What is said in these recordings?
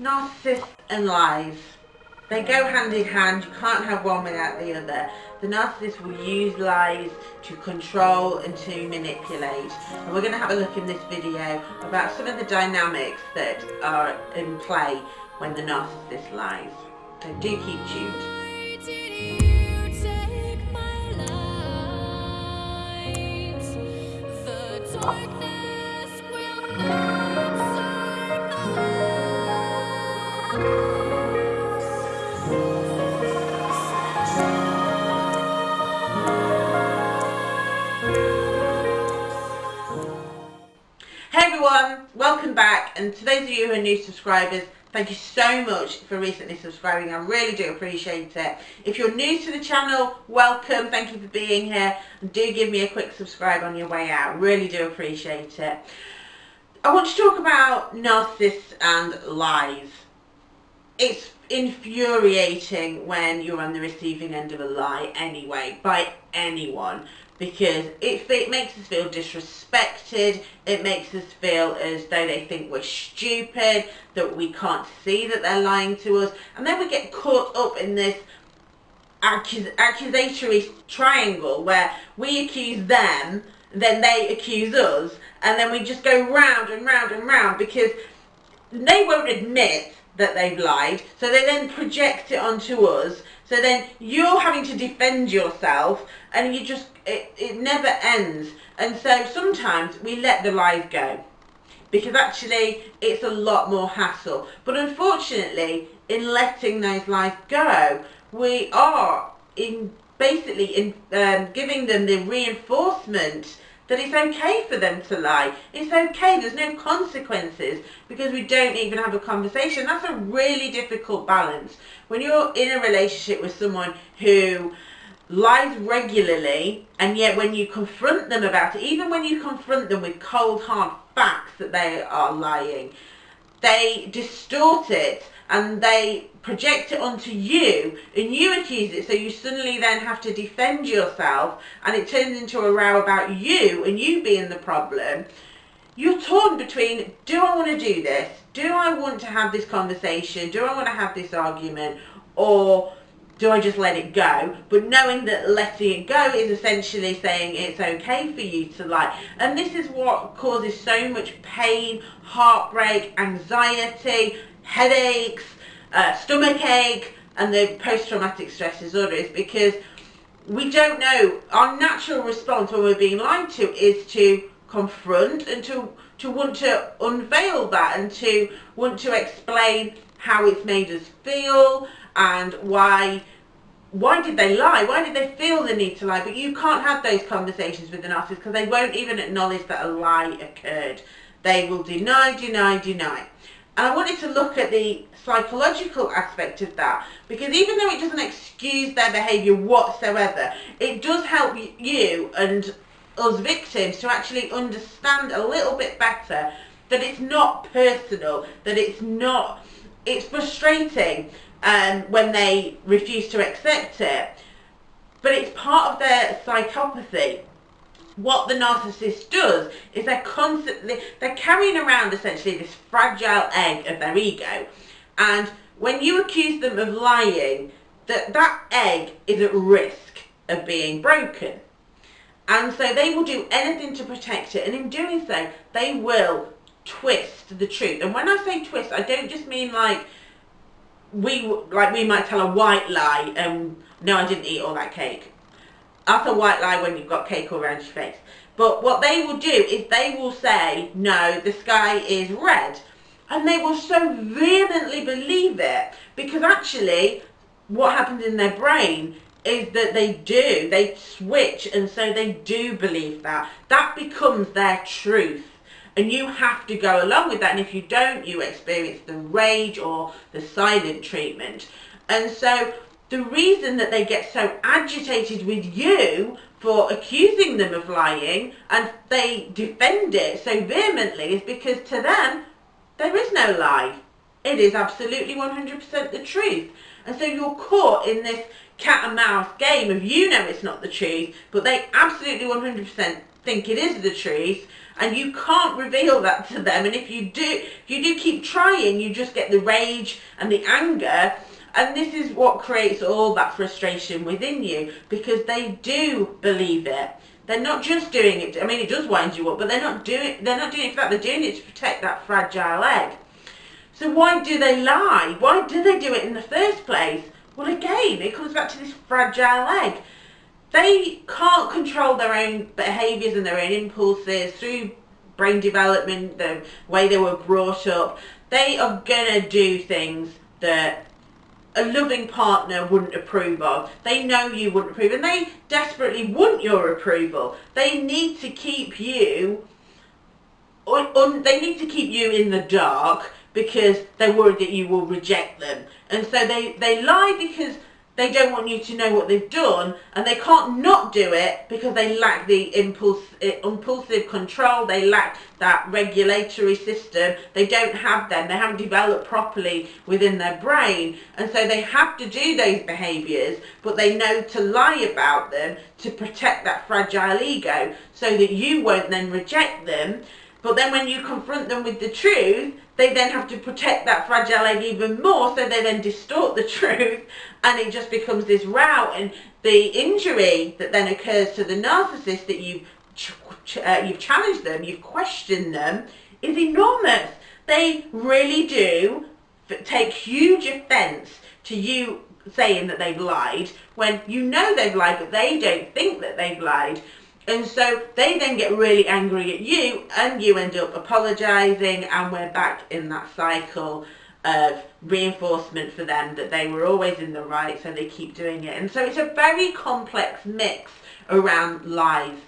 narcissist and lies. They go mm. hand in hand, you can't have one without the other. The narcissist will use lies to control and to manipulate. And we're going to have a look in this video about some of the dynamics that are in play when the narcissist lies. So do keep tuned. Everyone, welcome back and to those of you who are new subscribers, thank you so much for recently subscribing, I really do appreciate it. If you're new to the channel, welcome, thank you for being here and do give me a quick subscribe on your way out, really do appreciate it. I want to talk about narcissists and lies. It's infuriating when you're on the receiving end of a lie anyway, by anyone because it, it makes us feel disrespected, it makes us feel as though they think we're stupid, that we can't see that they're lying to us, and then we get caught up in this accus accusatory triangle where we accuse them, then they accuse us, and then we just go round and round and round because they won't admit that they've lied, so they then project it onto us, so then you're having to defend yourself, and you just it, it never ends. And so sometimes we let the lies go because actually it's a lot more hassle. But unfortunately, in letting those lies go, we are in basically in um, giving them the reinforcement that it's okay for them to lie. It's okay, there's no consequences because we don't even have a conversation. That's a really difficult balance. When you're in a relationship with someone who lies regularly and yet when you confront them about it, even when you confront them with cold hard facts that they are lying, they distort it and they project it onto you and you accuse it so you suddenly then have to defend yourself and it turns into a row about you and you being the problem you're torn between do I want to do this do I want to have this conversation do I want to have this argument or do I just let it go? But knowing that letting it go is essentially saying it's okay for you to like. And this is what causes so much pain, heartbreak, anxiety, headaches, uh, stomach ache, and the post-traumatic stress disorder is because we don't know. Our natural response when we're being lied to is to confront and to, to want to unveil that and to want to explain how it's made us feel and why why did they lie? Why did they feel the need to lie? But you can't have those conversations with the narcissist because they won't even acknowledge that a lie occurred. They will deny, deny, deny. And I wanted to look at the psychological aspect of that because even though it doesn't excuse their behaviour whatsoever, it does help you and us victims to actually understand a little bit better that it's not personal, that it's not, it's frustrating um, when they refuse to accept it. But it's part of their psychopathy. What the narcissist does is they're constantly, they're carrying around essentially this fragile egg of their ego. And when you accuse them of lying, that, that egg is at risk of being broken. And so they will do anything to protect it. And in doing so, they will twist the truth. And when I say twist, I don't just mean like we like we might tell a white lie and no I didn't eat all that cake that's a white lie when you've got cake all around your face but what they will do is they will say no the sky is red and they will so vehemently believe it because actually what happens in their brain is that they do they switch and so they do believe that that becomes their truth and you have to go along with that. And if you don't, you experience the rage or the silent treatment. And so the reason that they get so agitated with you for accusing them of lying and they defend it so vehemently is because to them, there is no lie. It is absolutely 100% the truth. And so you're caught in this cat and mouse game of you know it's not the truth, but they absolutely 100% think it is the truth and you can't reveal that to them and if you do if you do keep trying you just get the rage and the anger and this is what creates all that frustration within you because they do believe it. They're not just doing it i mean it does wind you up but they're not doing they're not doing it for that. They're doing it to protect that fragile egg. So why do they lie? Why do they do it in the first place? Well again it comes back to this fragile egg. They can't control their own behaviours and their own impulses through brain development, the way they were brought up. They are going to do things that a loving partner wouldn't approve of. They know you wouldn't approve and they desperately want your approval. They need to keep you, they need to keep you in the dark because they're worried that you will reject them. And so they, they lie because they don't want you to know what they've done and they can't not do it because they lack the impulse, eh, impulsive control, they lack that regulatory system, they don't have them, they haven't developed properly within their brain. And so they have to do those behaviours but they know to lie about them to protect that fragile ego so that you won't then reject them but then when you confront them with the truth, they then have to protect that fragile egg even more, so they then distort the truth, and it just becomes this row. And the injury that then occurs to the narcissist that you've uh, you've challenged them, you've questioned them, is enormous. They really do take huge offence to you saying that they've lied when you know they've lied, but they don't think that they've lied. And so they then get really angry at you and you end up apologising and we're back in that cycle of reinforcement for them that they were always in the right so they keep doing it. And so it's a very complex mix around lies.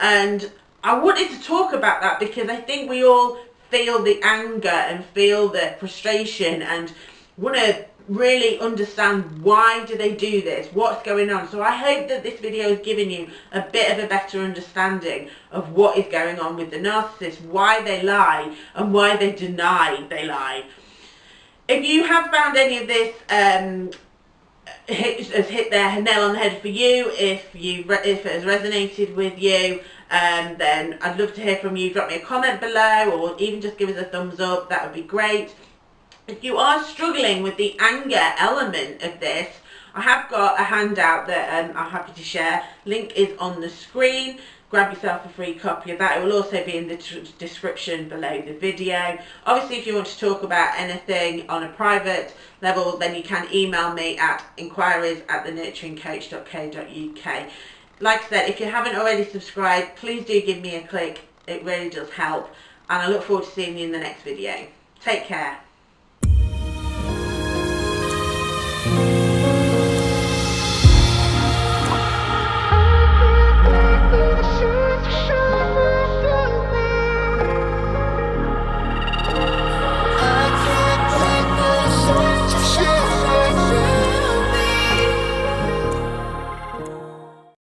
And I wanted to talk about that because I think we all feel the anger and feel the frustration and want to really understand why do they do this, what's going on. So I hope that this video has given you a bit of a better understanding of what is going on with the narcissist, why they lie and why they deny they lie. If you have found any of this um, hit, has hit their nail on the head for you, if you if it has resonated with you, um, then I'd love to hear from you. Drop me a comment below or even just give us a thumbs up. That would be great. If you are struggling with the anger element of this, I have got a handout that um, I'm happy to share. Link is on the screen. Grab yourself a free copy of that. It will also be in the description below the video. Obviously, if you want to talk about anything on a private level, then you can email me at inquiries at thenurturingcoach.co.uk. Like I said, if you haven't already subscribed, please do give me a click. It really does help. And I look forward to seeing you in the next video. Take care.